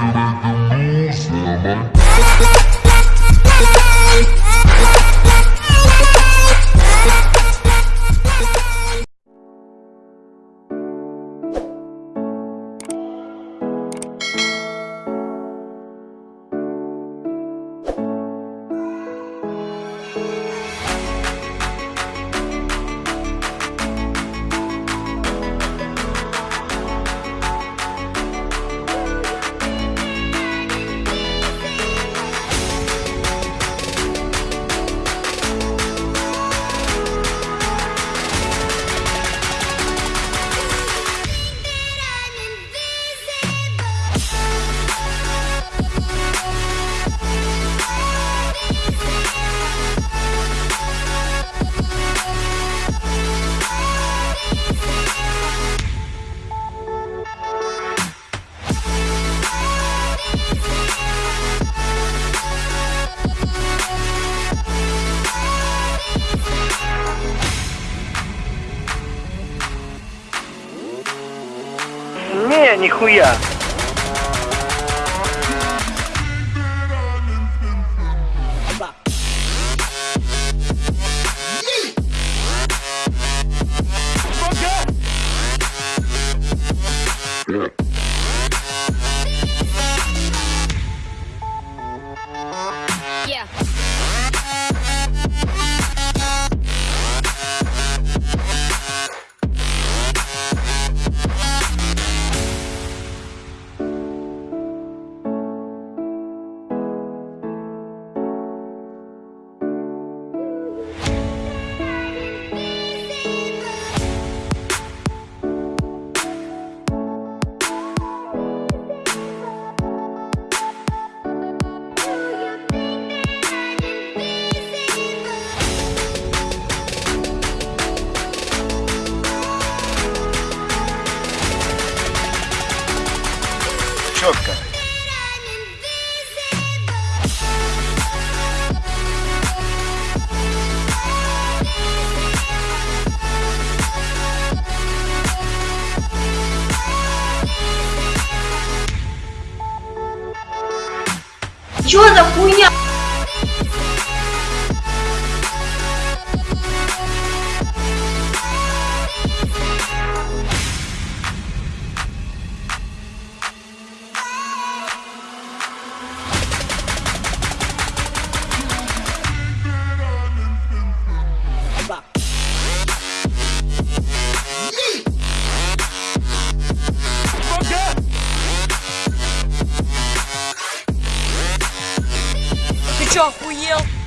Silver. Нихуя. Чё за хуйня? só fui eu.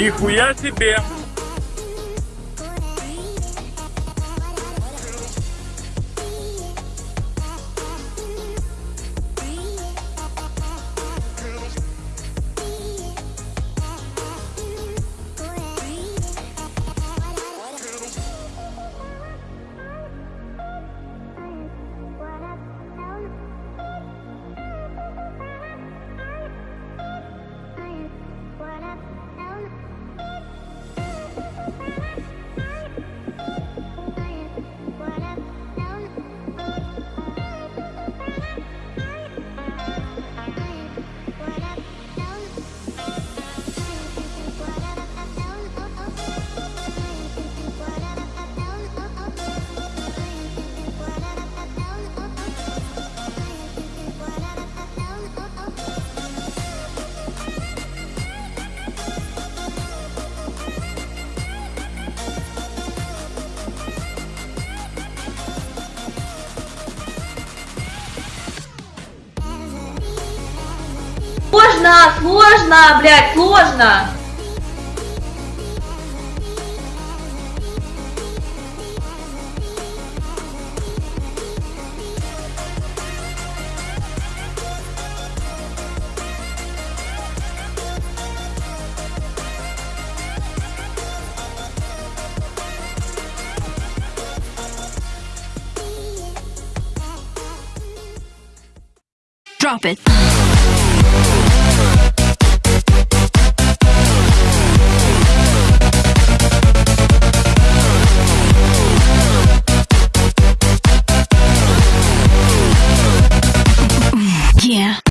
Нихуя себе! Сложно, сложно, блядь, сложно. Drop it.